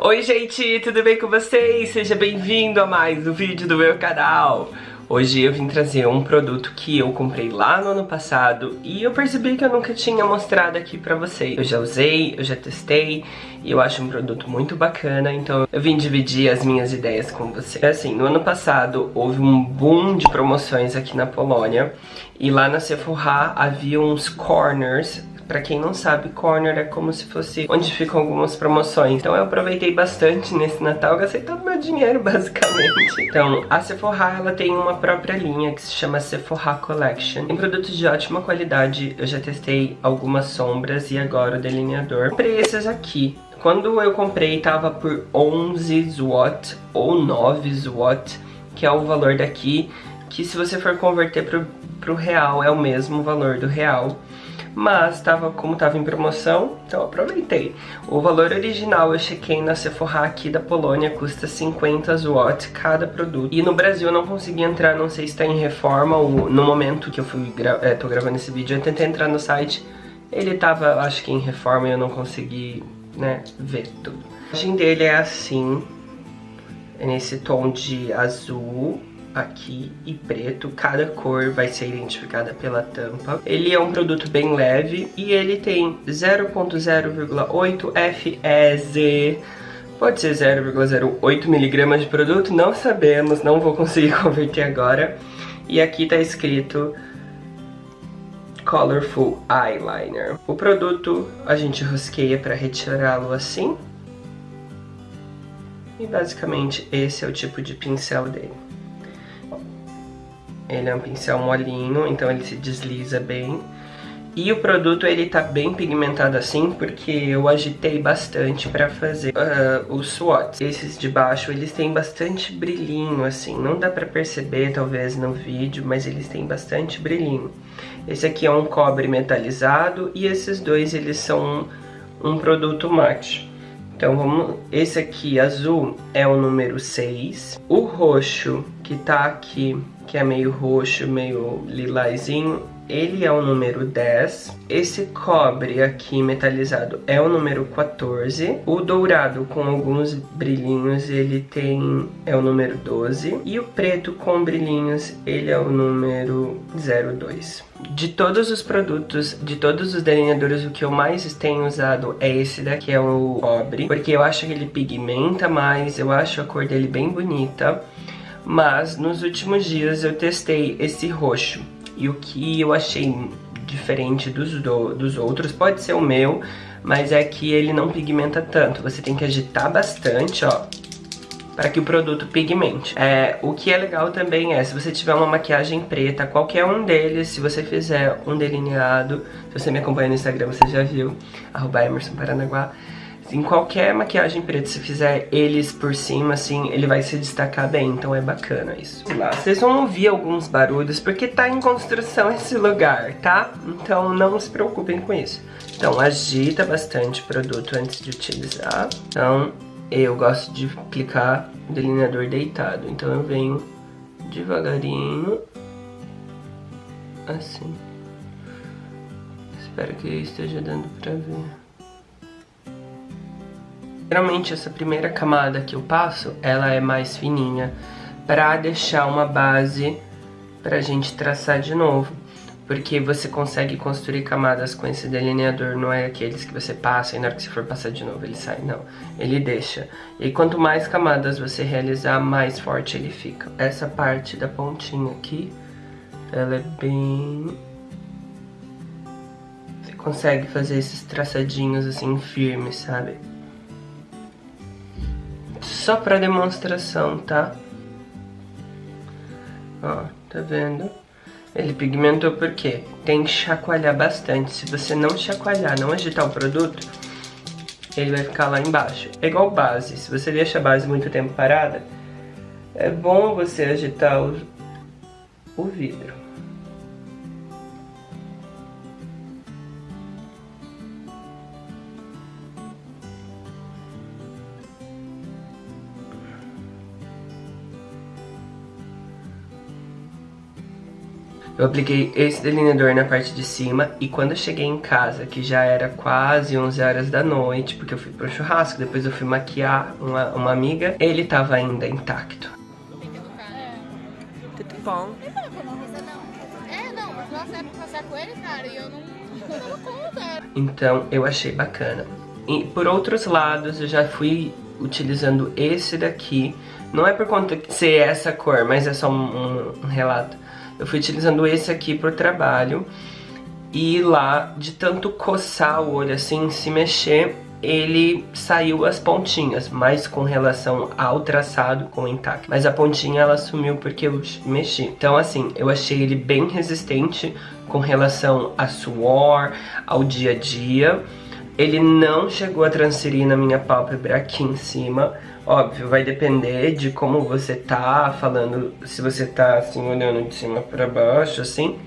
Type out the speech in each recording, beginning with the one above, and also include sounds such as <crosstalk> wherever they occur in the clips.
Oi gente, tudo bem com vocês? Seja bem-vindo a mais um vídeo do meu canal. Hoje eu vim trazer um produto que eu comprei lá no ano passado e eu percebi que eu nunca tinha mostrado aqui pra vocês. Eu já usei, eu já testei e eu acho um produto muito bacana, então eu vim dividir as minhas ideias com vocês. Assim, no ano passado houve um boom de promoções aqui na Polônia e lá na Sephora havia uns corners Pra quem não sabe, corner é como se fosse onde ficam algumas promoções. Então eu aproveitei bastante nesse Natal, gastei todo meu dinheiro, <laughs> basicamente. Então, a Sephora, ela tem uma própria linha que se chama Sephora Collection. Tem produtos de ótima qualidade, eu já testei algumas sombras e agora o delineador. Comprei esses aqui. Quando eu comprei, tava por 11 zloty ou 9 zloty, que é o valor daqui, que se você for converter pro, pro real, é o mesmo valor do real mas tava, como tava em promoção, então aproveitei. O valor original eu chequei na Sephora aqui da Polônia, custa 50 zloty cada produto. E no Brasil eu não consegui entrar, não sei se tá em reforma ou no momento que eu fui gra é, tô gravando esse vídeo, eu tentei entrar no site, ele tava, acho que em reforma e eu não consegui, né, ver tudo. A imagem dele é assim, é nesse tom de azul, aqui e preto, cada cor vai ser identificada pela tampa. Ele é um produto bem leve e ele tem 0.0,8 FEZ, pode ser 0,08 miligramas de produto, não sabemos, não vou conseguir <laughs> converter agora. E aqui tá escrito Colorful Eyeliner. O produto a gente rosqueia para retirá-lo assim. E basicamente esse é o tipo de pincel dele. Ele é um pincel molinho, então ele se desliza bem. E o produto ele tá bem pigmentado assim porque eu agitei bastante pra fazer uh, os swatches. Esses de baixo eles têm bastante brilhinho assim, não dá pra perceber talvez no vídeo, mas eles têm bastante brilhinho. Esse aqui é um cobre metalizado e esses dois eles são um, um produto mate. Então vamos, esse aqui azul é o número 6, o roxo que tá aqui que é meio roxo, meio lilazinho, ele é o número 10. Esse cobre aqui metalizado é o número 14. O dourado com alguns brilhinhos, ele tem é o número 12. E o preto com brilhinhos, ele é o número 02. De todos os produtos, de todos os delineadores, o que eu mais tenho usado é esse daqui, é o cobre. Porque eu acho que ele pigmenta mais, eu acho a cor dele bem bonita mas nos últimos dias eu testei esse roxo e o que eu achei diferente dos, do, dos outros, pode ser o meu, mas é que ele não pigmenta tanto, você tem que agitar bastante, ó, para que o produto pigmente. É, o que é legal também é, se você tiver uma maquiagem preta, qualquer um deles, se você fizer um delineado, se você me acompanha no Instagram, você já viu, arroba em qualquer maquiagem preta, se fizer eles por cima, assim, ele vai se destacar bem, então é bacana isso. Lá, vocês vão ouvir alguns barulhos, porque tá em construção esse lugar, tá? Então não se preocupem com isso. Então agita bastante o produto antes de utilizar. Então eu gosto de aplicar delineador deitado, então eu venho devagarinho, assim. Espero que esteja dando pra ver. Geralmente essa primeira camada que eu passo, ela é mais fininha para deixar uma base pra gente traçar de novo. Porque você consegue construir camadas com esse delineador, não é aqueles que você passa e na hora que você for passar de novo ele sai, não. Ele deixa. E quanto mais camadas você realizar, mais forte ele fica. Essa parte da pontinha aqui, ela é bem... Você consegue fazer esses traçadinhos assim firmes, sabe? Só para demonstração, tá? Ó, tá vendo? Ele pigmentou porque tem que chacoalhar bastante. Se você não chacoalhar, não agitar o produto, ele vai ficar lá embaixo. É igual base. Se você deixa a base muito tempo parada, é bom você agitar o, o vidro. Eu apliquei esse delineador na parte de cima e quando eu cheguei em casa, que já era quase 11 horas da noite, porque eu fui pro churrasco, depois eu fui maquiar uma, uma amiga, ele tava ainda intacto. Tudo bom? É, não, mas nós éramos passar com ele, cara, e eu não, não dava conta. Então eu achei bacana. E por outros lados, eu já fui utilizando esse daqui. Não é por conta de ser essa cor, mas é só um, um relato eu fui utilizando esse aqui pro trabalho. E lá, de tanto coçar o olho assim, se mexer, ele saiu as pontinhas, mas com relação ao traçado com intacto. Mas a pontinha ela sumiu porque eu mexi. Então assim, eu achei ele bem resistente com relação a suor, ao dia a dia. Ele não chegou a transferir na minha pálpebra aqui em cima, Óbvio, vai depender de como você tá falando, se você tá assim, olhando de cima pra baixo, assim,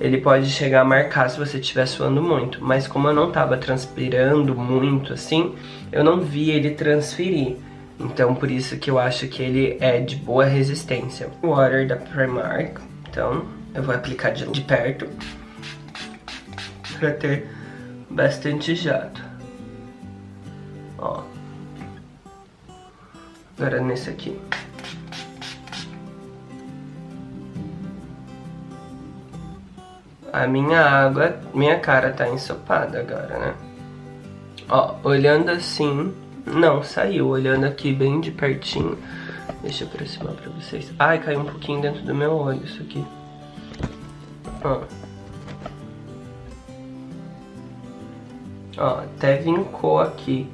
ele pode chegar a marcar se você estiver suando muito. Mas como eu não tava transpirando muito, assim, eu não vi ele transferir. Então por isso que eu acho que ele é de boa resistência. Water da Primark, então eu vou aplicar de, de perto pra ter bastante jato. Ó. Agora nesse aqui. A minha água, minha cara tá ensopada agora, né? Ó, olhando assim, não saiu. Olhando aqui bem de pertinho. Deixa eu aproximar pra vocês. Ai, caiu um pouquinho dentro do meu olho isso aqui. Ó. Ó, até vincou aqui.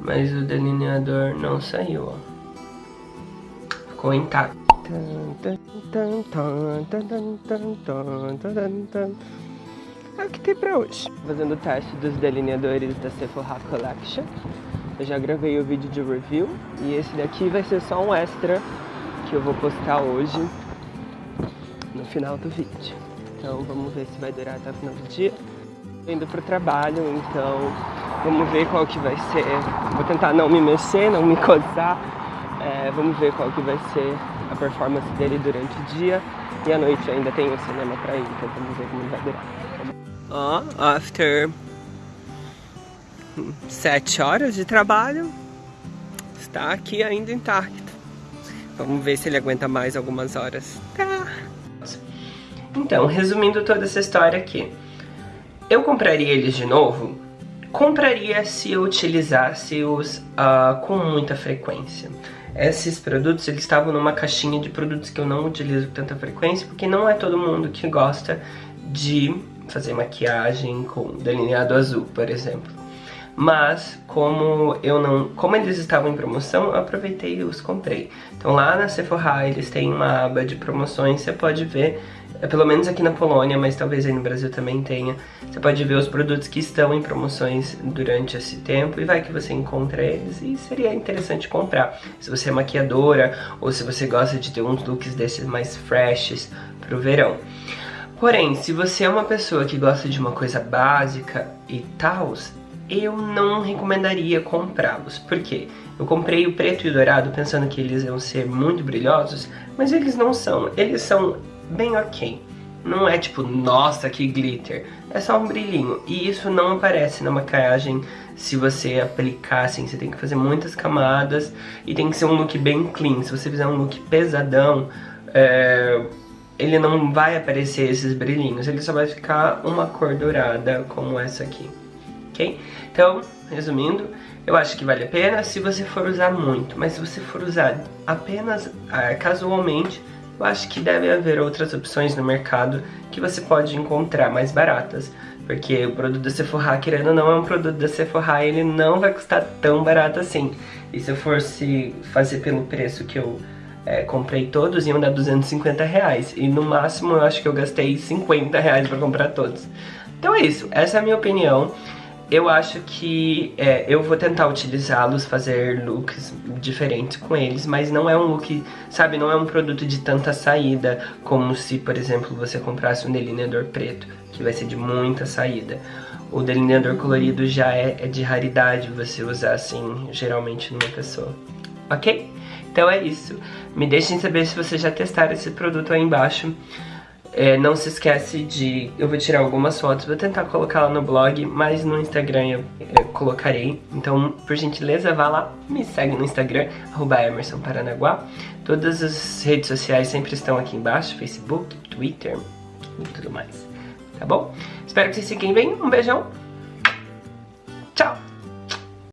Mas o delineador não saiu, ó ficou intacto. É o que tem pra hoje. Fazendo o teste dos delineadores da Sephora Collection. Eu já gravei o vídeo de review e esse daqui vai ser só um extra que eu vou postar hoje no final do vídeo. Então vamos ver se vai durar até o final do dia. Indo pro trabalho, então vamos ver qual que vai ser. Vou tentar não me mexer, não me <laughs> coçar é, vamos ver qual que vai ser a performance dele durante o dia e à noite ainda tem o cinema pra ir, então vamos ver como vai durar. Ó, oh, after sete horas de trabalho, está aqui ainda intacto. Vamos ver se ele aguenta mais algumas horas. Tá. Então, resumindo toda essa história aqui. Eu compraria eles de novo? Compraria se eu utilizasse-os uh, com muita frequência esses produtos eles estavam numa caixinha de produtos que eu não utilizo com tanta frequência, porque não é todo mundo que gosta de fazer maquiagem com delineado azul, por exemplo. Mas como eu não, como eles estavam em promoção, eu aproveitei e os comprei. Então lá na Sephora eles têm uma aba de promoções, você pode ver é pelo menos aqui na Polônia, mas talvez aí no Brasil também tenha. Você pode ver os produtos que estão em promoções durante esse tempo e vai que você encontra eles e seria interessante comprar. Se você é maquiadora ou se você gosta de ter uns looks desses mais freshes pro verão. Porém, se você é uma pessoa que gosta de uma coisa básica e tal, eu não recomendaria comprá-los. Por quê? Eu comprei o preto e o dourado pensando que eles iam ser muito brilhosos, mas eles não são. Eles são bem ok. Não é tipo, nossa, que glitter. É só um brilhinho. E isso não aparece na maquiagem se você aplicar assim. Você tem que fazer muitas camadas e tem que ser um look bem clean. Se você fizer um look pesadão, é, ele não vai aparecer esses brilhinhos. Ele só vai ficar uma cor dourada como essa aqui. Ok? Então, resumindo, eu acho que vale a pena se você for usar muito. Mas se você for usar apenas ah, casualmente eu acho que deve haver outras opções no mercado que você pode encontrar mais baratas. Porque o produto da Sephora, querendo ou não, é um produto da Sephora ele não vai custar tão barato assim. E se eu fosse fazer pelo preço que eu é, comprei todos, iam dar 250 reais. E no máximo eu acho que eu gastei 50 reais pra comprar todos. Então é isso, essa é a minha opinião eu acho que é, eu vou tentar utilizá-los, fazer looks diferentes com eles, mas não é um look, sabe, não é um produto de tanta saída, como se, por exemplo, você comprasse um delineador preto, que vai ser de muita saída. O delineador colorido já é, é de raridade você usar assim, geralmente numa pessoa. Ok? Então é isso. Me deixem saber se vocês já testaram esse produto aí embaixo. É, não se esquece de... Eu vou tirar algumas fotos, vou tentar colocar lá no blog, mas no Instagram eu, eu colocarei. Então, por gentileza, vá lá, me segue no Instagram, arroba Emerson Paranaguá. Todas as redes sociais sempre estão aqui embaixo, Facebook, Twitter e tudo mais. Tá bom? Espero que vocês fiquem bem, um beijão